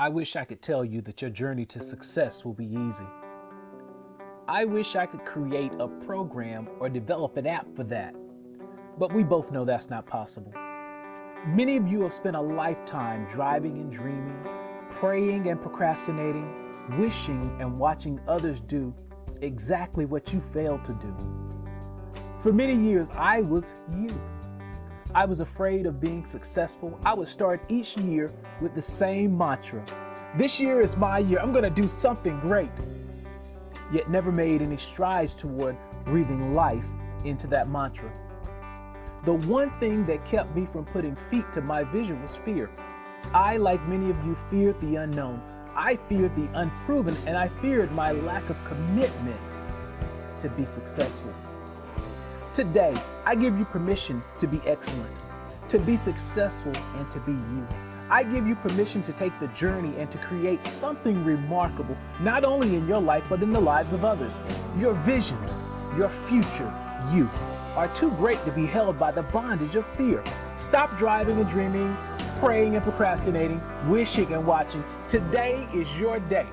I wish I could tell you that your journey to success will be easy. I wish I could create a program or develop an app for that. But we both know that's not possible. Many of you have spent a lifetime driving and dreaming, praying and procrastinating, wishing and watching others do exactly what you failed to do. For many years, I was you. I was afraid of being successful. I would start each year with the same mantra. This year is my year. I'm going to do something great. Yet never made any strides toward breathing life into that mantra. The one thing that kept me from putting feet to my vision was fear. I, like many of you, feared the unknown. I feared the unproven, and I feared my lack of commitment to be successful. Today, I give you permission to be excellent, to be successful, and to be you. I give you permission to take the journey and to create something remarkable, not only in your life, but in the lives of others. Your visions, your future, you, are too great to be held by the bondage of fear. Stop driving and dreaming, praying and procrastinating, wishing and watching. Today is your day.